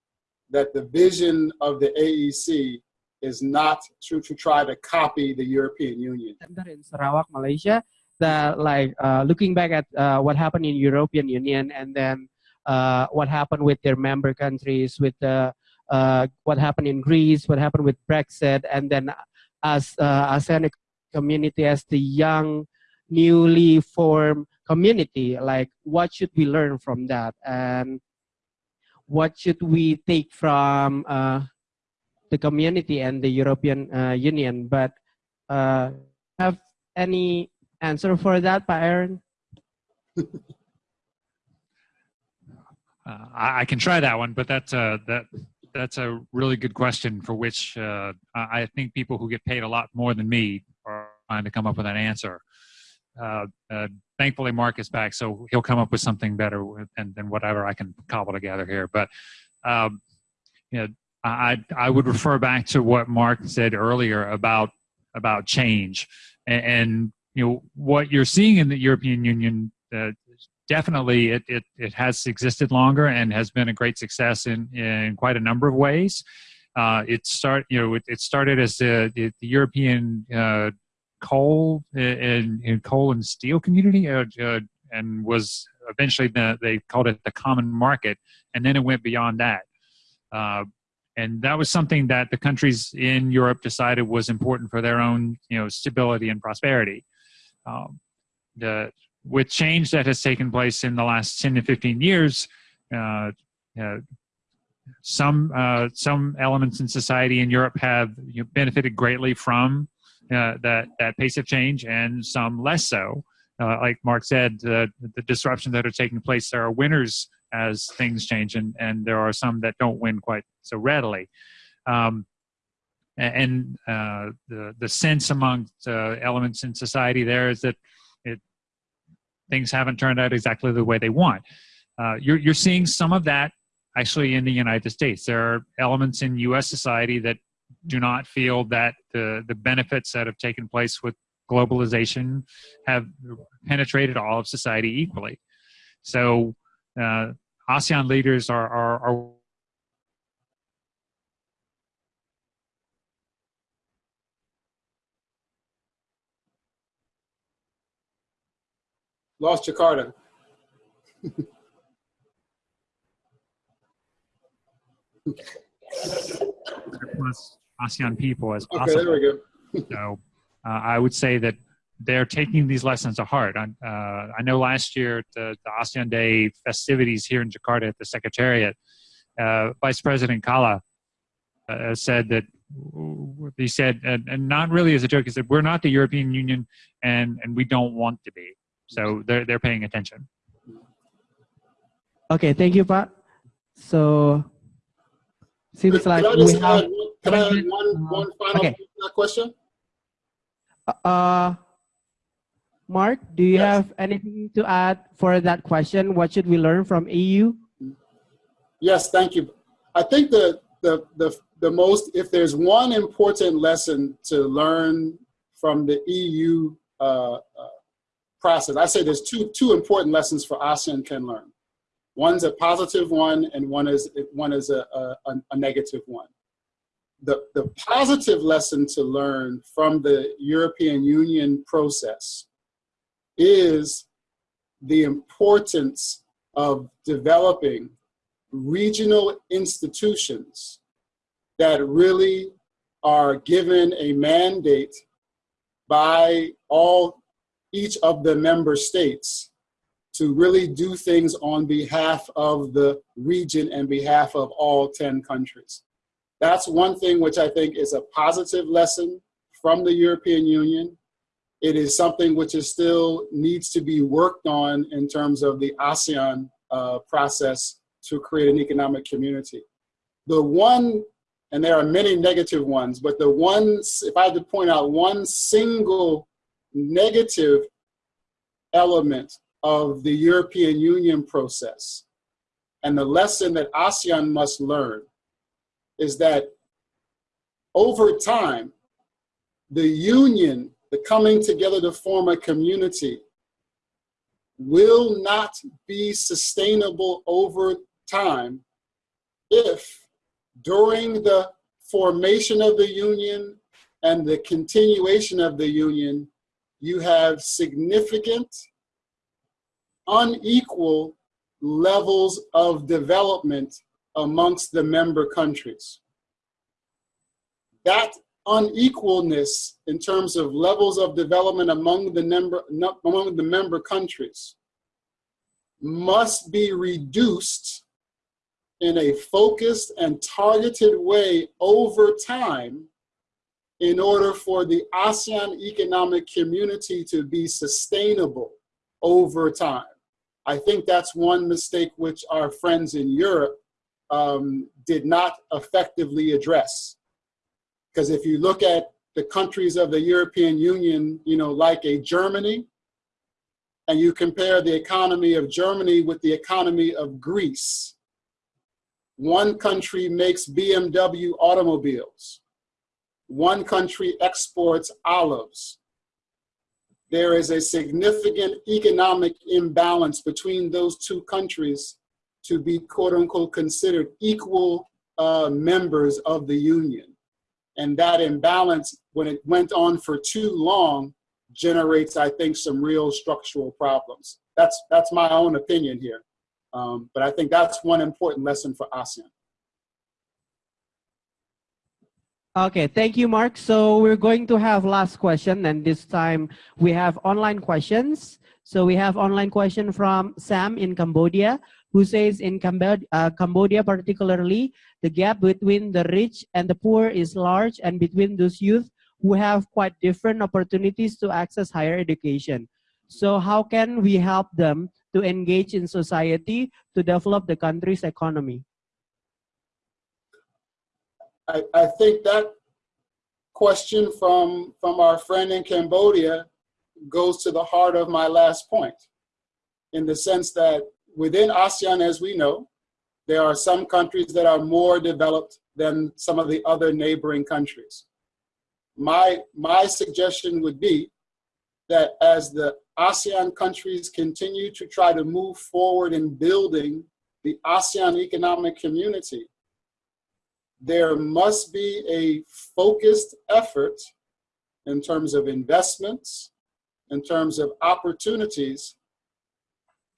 that the vision of the AEC is not to, to try to copy the European Union. In Sarawak, Malaysia, that like uh, looking back at uh, what happened in European Union and then uh, what happened with their member countries, with uh, what happened in Greece, what happened with Brexit, and then as uh, ASEAN community, as the young, newly formed community, like what should we learn from that, and what should we take from uh, the community and the European uh, Union? But have any answer for that, Aaron? Uh, I, can try that one, but that's uh, that that's a really good question for which uh, I think people who get paid a lot more than me are trying to come up with an answer. Uh, uh, thankfully, Mark is back, so he'll come up with something better than, than whatever I can cobble together here. But um, you know, I I would refer back to what Mark said earlier about about change and, and you know what you're seeing in the European Union. Uh, definitely, it, it it has existed longer and has been a great success in in quite a number of ways. Uh, it start you know it, it started as the the, European uh, coal and, and, coal and steel community, uh, uh, and was eventually the, they called it the common market, and then it went beyond that. Uh, and that was something that the countries in Europe decided was important for their own, you know, stability and prosperity. Um, the, with change that has taken place in the last 10 to 15 years, uh, uh, some uh, some elements in society in Europe have you know, benefited greatly from uh, that that pace of change, and some less so. Uh, like Mark said, the disruptions that are taking place, there are winners as things change, and, and there are some that don't win quite so readily. Um, and uh, the the sense among uh, elements in society there is that it things haven't turned out exactly the way they want. Uh, you're you're seeing some of that actually in the United States. There are elements in U.S. society that do not feel that the the benefits that have taken place with globalization have penetrated all of society equally. So uh, ASEAN leaders are, are, are Lost Jakarta. plus ASEAN people as possible. Okay, there we go. so uh, I would say that they're taking these lessons to heart. I, uh, I know last year the, the, ASEAN Day festivities here in Jakarta at the Secretariat, uh, Vice President Kalla uh, said that he said, and, and, not really as a joke, he said, we're not the European Union and, and we don't want to be. So they're, they're paying attention. Okay, thank you, Pat. So, seems like we have... Can I add one, one final okay. question? Uh, Mark, do you yes. have anything to add for that question? What should we learn from EU? Yes, thank you. I think the, the, the, the most, if there's one important lesson to learn from the EU uh, uh, process, I say there's two, two important lessons for ASEAN can learn. One's a positive one and one is, one is a, a, a negative one the, the positive lesson to learn from the European Union process is the importance of developing regional institutions that really are given a mandate by all each of the member states to really do things on behalf of the region and behalf of all 10 countries. That's one thing which I think is a positive lesson from the European Union. It is something which is still needs to be worked on in terms of the ASEAN uh, process to create an economic community. The one, and there are many negative ones, but the ones, if I had to point out one single negative element of the European Union process, and the lesson that ASEAN must learn is that over time, the union, the coming together to form a community, will not be sustainable over time if during the formation of the union and the continuation of the union, you have significant, unequal levels of development amongst the member countries. That unequalness in terms of levels of development among the member, among the member countries must be reduced in a focused and targeted way over time in order for the ASEAN economic community to be sustainable over time. I think that's one mistake which our friends in Europe um, did not effectively address. Because if you look at the countries of the European Union, you know, like a Germany, and you compare the economy of Germany with the economy of Greece, one country makes BMW automobiles. One country exports olives. There is a significant economic imbalance between those two countries to be quote unquote considered equal uh, members of the union. And that imbalance, when it went on for too long, generates, I think, some real structural problems. That's, that's my own opinion here. Um, but I think that's one important lesson for ASEAN. Okay, thank you, Mark. So we're going to have last question, and this time we have online questions. So we have online question from Sam in Cambodia who says in Cambodia, uh, Cambodia particularly, the gap between the rich and the poor is large and between those youth who have quite different opportunities to access higher education. So how can we help them to engage in society to develop the country's economy? I, I think that question from, from our friend in Cambodia goes to the heart of my last point in the sense that within ASEAN, as we know, there are some countries that are more developed than some of the other neighboring countries. My, my suggestion would be that as the ASEAN countries continue to try to move forward in building the ASEAN economic community, there must be a focused effort in terms of investments, in terms of opportunities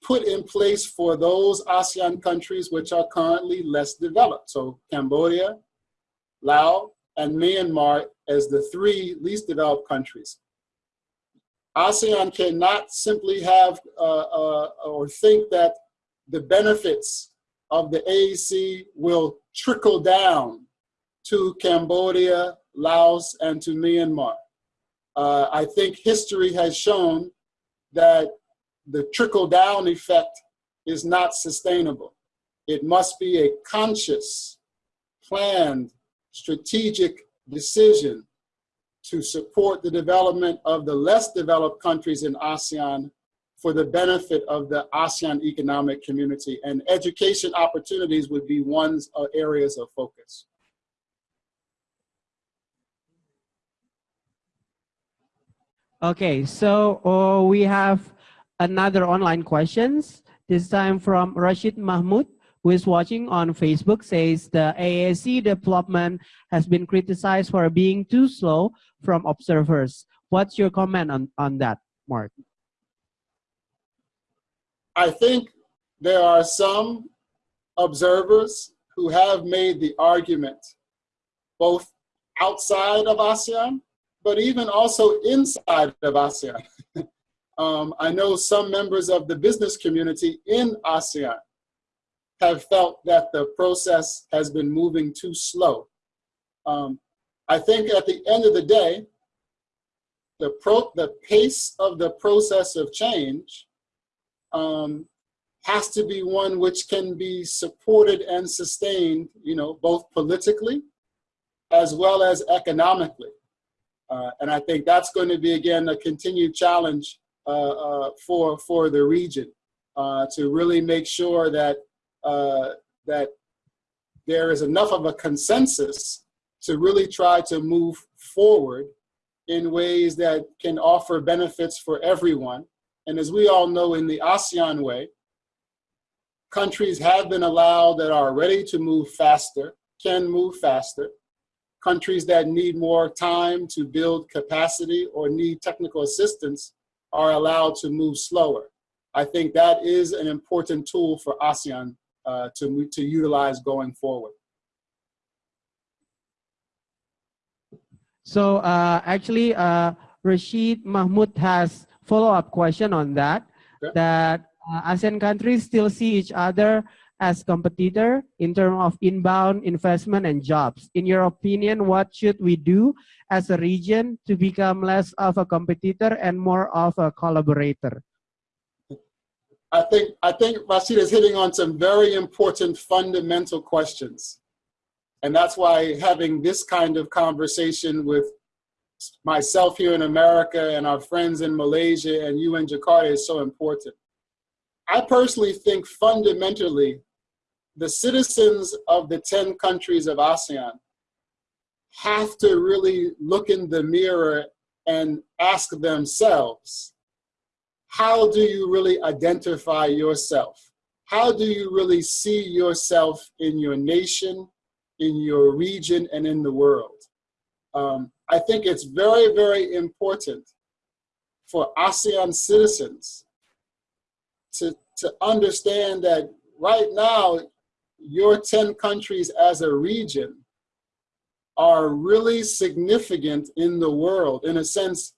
put in place for those ASEAN countries which are currently less developed. So Cambodia, Laos, and Myanmar as the three least developed countries. ASEAN cannot simply have uh, uh, or think that the benefits of the AEC will trickle down to Cambodia, Laos, and to Myanmar. Uh, I think history has shown that the trickle down effect is not sustainable. It must be a conscious, planned, strategic decision to support the development of the less developed countries in ASEAN for the benefit of the ASEAN economic community. And education opportunities would be one uh, areas of focus. Okay, so uh, we have another online questions, this time from Rashid Mahmoud, who is watching on Facebook, says the AEC development has been criticized for being too slow from observers. What's your comment on, on that, Mark? I think there are some observers who have made the argument both outside of ASEAN, but even also inside of ASEAN. um, I know some members of the business community in ASEAN have felt that the process has been moving too slow. Um, I think at the end of the day, the, the pace of the process of change um, has to be one which can be supported and sustained, you know, both politically as well as economically. Uh, and I think that's going to be, again, a continued challenge uh, uh, for, for the region uh, to really make sure that, uh, that there is enough of a consensus to really try to move forward in ways that can offer benefits for everyone. And as we all know, in the ASEAN way, countries have been allowed that are ready to move faster, can move faster. Countries that need more time to build capacity or need technical assistance are allowed to move slower. I think that is an important tool for ASEAN uh, to, to utilize going forward. So uh, actually, uh, Rashid Mahmoud has follow-up question on that. Okay. That uh, ASEAN countries still see each other as competitor in terms of inbound investment and jobs. In your opinion, what should we do as a region to become less of a competitor and more of a collaborator? I think I think Rashid is hitting on some very important fundamental questions. And that's why having this kind of conversation with myself here in America and our friends in Malaysia and you in Jakarta is so important. I personally think fundamentally the citizens of the 10 countries of ASEAN have to really look in the mirror and ask themselves, how do you really identify yourself? How do you really see yourself in your nation, in your region and in the world. Um, I think it's very, very important for ASEAN citizens to, to understand that right now, your 10 countries as a region are really significant in the world. In a sense,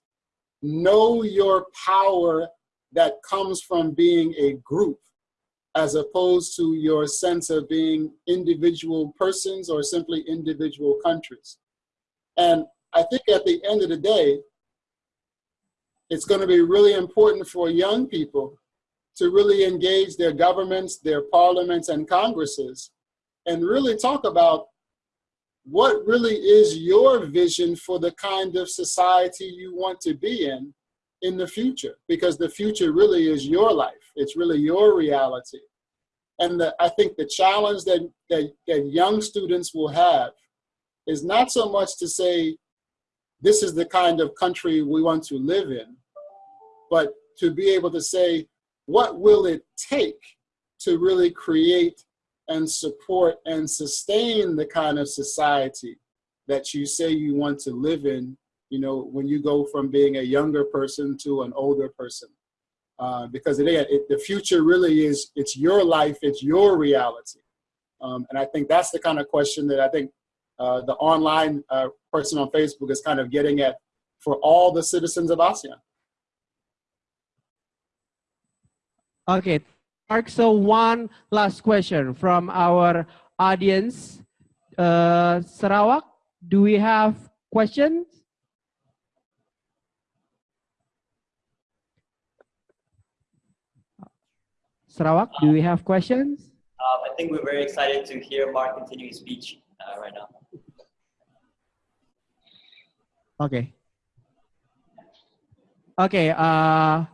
know your power that comes from being a group as opposed to your sense of being individual persons or simply individual countries. And I think at the end of the day, it's going to be really important for young people to really engage their governments, their parliaments, and congresses and really talk about what really is your vision for the kind of society you want to be in in the future because the future really is your life. It's really your reality. And the, i think the challenge that, that that young students will have is not so much to say this is the kind of country we want to live in but to be able to say what will it take to really create and support and sustain the kind of society that you say you want to live in you know, when you go from being a younger person to an older person. Uh, because it, it, the future really is, it's your life, it's your reality. Um, and I think that's the kind of question that I think uh, the online uh, person on Facebook is kind of getting at for all the citizens of ASEAN. Okay, Mark, so one last question from our audience. Uh, Sarawak, do we have questions? Sarawak, do we have questions? Um, I think we're very excited to hear Mark continue his speech uh, right now. Okay. Okay, uh,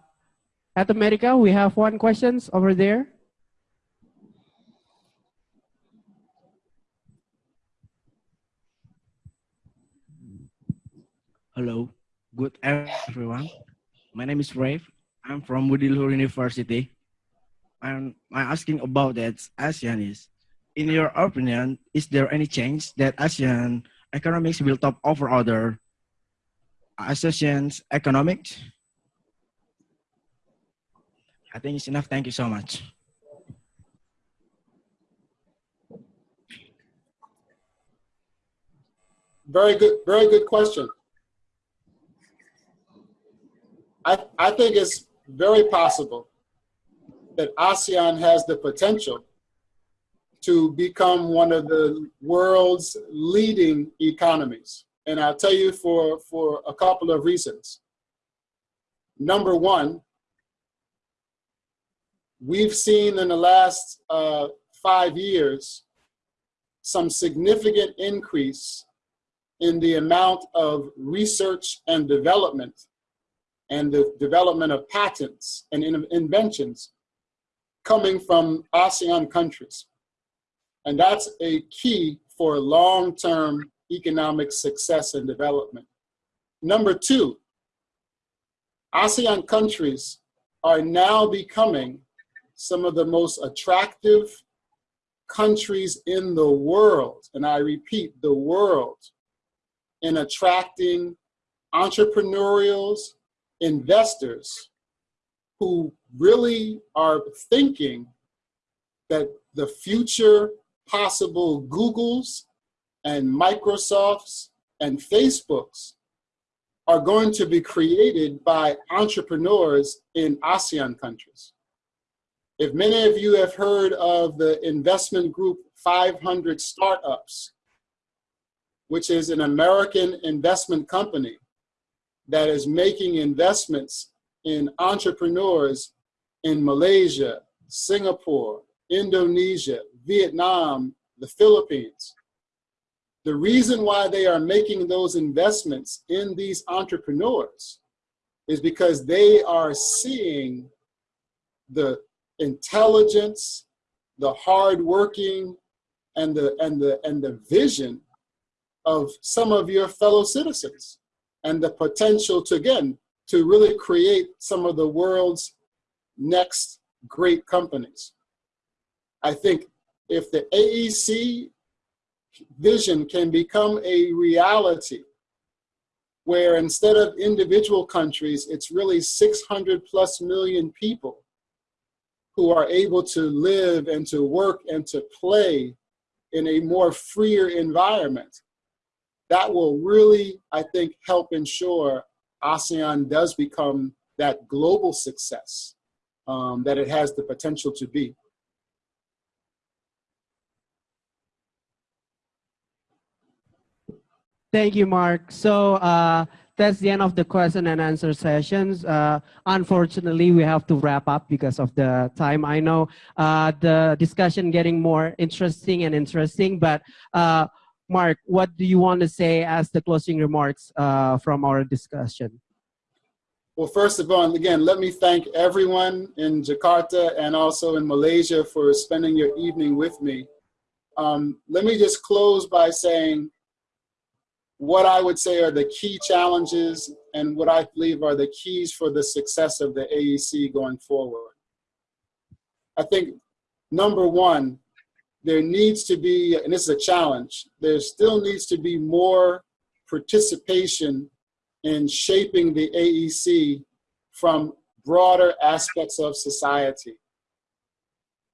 at America, we have one questions over there. Hello, good everyone. My name is Rafe. I'm from Budi Luhur University. I'm, I'm asking about that ASEAN is, in your opinion, is there any change that ASEAN economics will top over other associations economics? I think it's enough. Thank you so much. very good, very good question. I, I think it's very possible that ASEAN has the potential to become one of the world's leading economies. And I'll tell you for, for a couple of reasons. Number one, we've seen in the last uh, five years some significant increase in the amount of research and development and the development of patents and in inventions coming from ASEAN countries. And that's a key for long-term economic success and development. Number two, ASEAN countries are now becoming some of the most attractive countries in the world, and I repeat, the world, in attracting entrepreneurials, investors who really are thinking that the future possible Googles and Microsofts and Facebooks are going to be created by entrepreneurs in ASEAN countries. If many of you have heard of the investment group 500 Startups, which is an American investment company that is making investments in entrepreneurs in Malaysia, Singapore, Indonesia, Vietnam, the Philippines. The reason why they are making those investments in these entrepreneurs is because they are seeing the intelligence, the hard working, and the, and, the, and the vision of some of your fellow citizens and the potential to, again, to really create some of the world's next great companies. I think if the AEC vision can become a reality, where instead of individual countries, it's really 600 plus million people who are able to live and to work and to play in a more freer environment. That will really, I think, help ensure ASEAN does become that global success um, that it has the potential to be. Thank you, Mark. So uh, that's the end of the question and answer sessions. Uh, unfortunately, we have to wrap up because of the time. I know uh, the discussion getting more interesting and interesting, but uh, Mark, what do you want to say as the closing remarks uh, from our discussion? Well, first of all, again, let me thank everyone in Jakarta and also in Malaysia for spending your evening with me. Um, let me just close by saying what I would say are the key challenges and what I believe are the keys for the success of the AEC going forward. I think number one, there needs to be, and this is a challenge, there still needs to be more participation in shaping the AEC from broader aspects of society.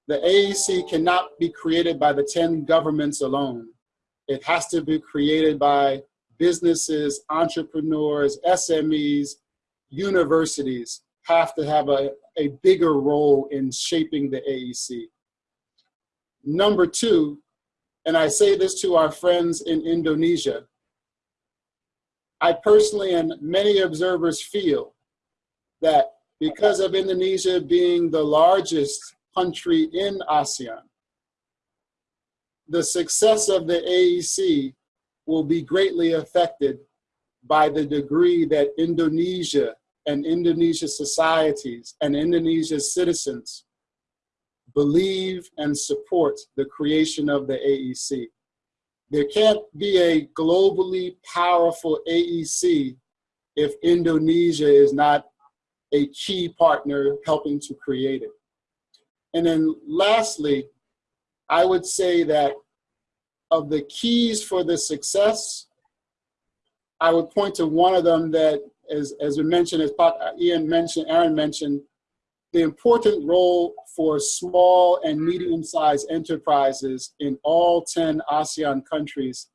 The AEC cannot be created by the 10 governments alone. It has to be created by businesses, entrepreneurs, SMEs, universities have to have a, a bigger role in shaping the AEC. Number two, and I say this to our friends in Indonesia, I personally and many observers feel that because of Indonesia being the largest country in ASEAN, the success of the AEC will be greatly affected by the degree that Indonesia and Indonesia societies and Indonesia citizens believe and support the creation of the AEC. There can't be a globally powerful AEC if Indonesia is not a key partner helping to create it. And then lastly, I would say that of the keys for the success, I would point to one of them that, as, as we mentioned, as uh, Ian mentioned, Aaron mentioned, the important role for small and medium-sized enterprises in all 10 ASEAN countries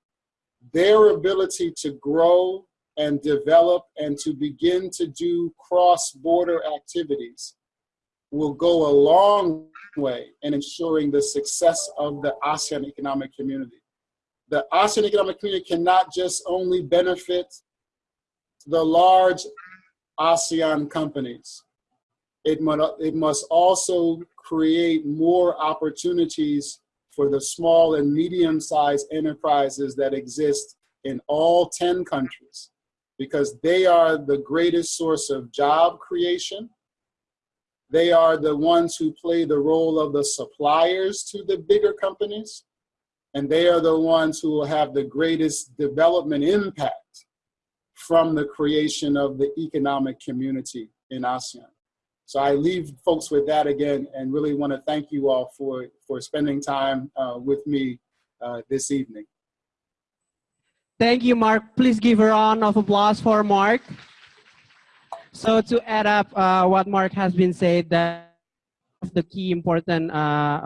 their ability to grow and develop and to begin to do cross-border activities will go a long way in ensuring the success of the ASEAN economic community. The ASEAN economic community cannot just only benefit the large ASEAN companies. It must, it must also create more opportunities for the small and medium-sized enterprises that exist in all 10 countries because they are the greatest source of job creation. They are the ones who play the role of the suppliers to the bigger companies. And they are the ones who will have the greatest development impact from the creation of the economic community in ASEAN. So I leave folks with that again and really want to thank you all for, for spending time uh, with me uh, this evening. Thank you, Mark. Please give a round of applause for Mark. So to add up uh, what Mark has been said, that the key important uh,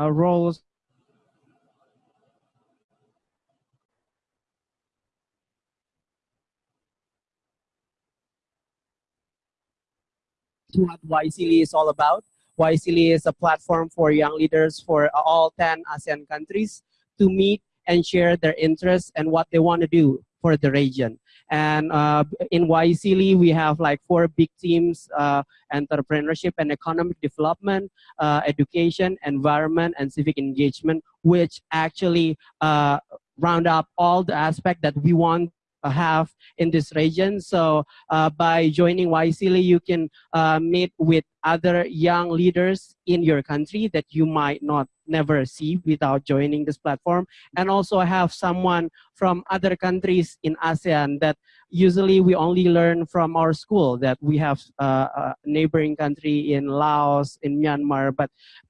what YSEALI is all about. YSEALI is a platform for young leaders for all 10 ASEAN countries to meet and share their interests and what they want to do for the region. And uh, in YSEALI, we have like four big teams, uh, entrepreneurship and economic development, uh, education, environment, and civic engagement, which actually uh, round up all the aspects that we want have in this region. So uh, by joining YSEALI, you can uh, meet with other young leaders in your country that you might not never see without joining this platform. And also have someone from other countries in ASEAN that usually we only learn from our school that we have uh, a neighboring country in Laos, in Myanmar, but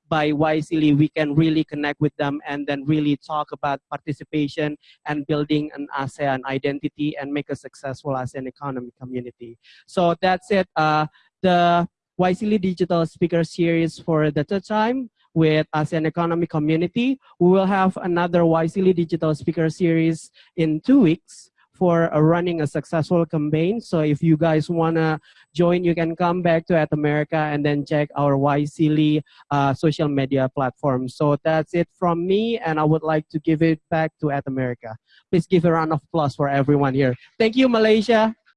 by YSEALI, we can really connect with them and then really talk about participation and building an ASEAN identity and make a successful ASEAN economy community. So that's it. Uh, the YSEALI Digital Speaker Series for the third time with ASEAN Economy Community. We will have another YSEALI Digital Speaker Series in two weeks for uh, running a successful campaign. So if you guys want to join, you can come back to At America and then check our YSEALI uh, social media platform. So that's it from me, and I would like to give it back to At America. Please give a round of applause for everyone here. Thank you, Malaysia.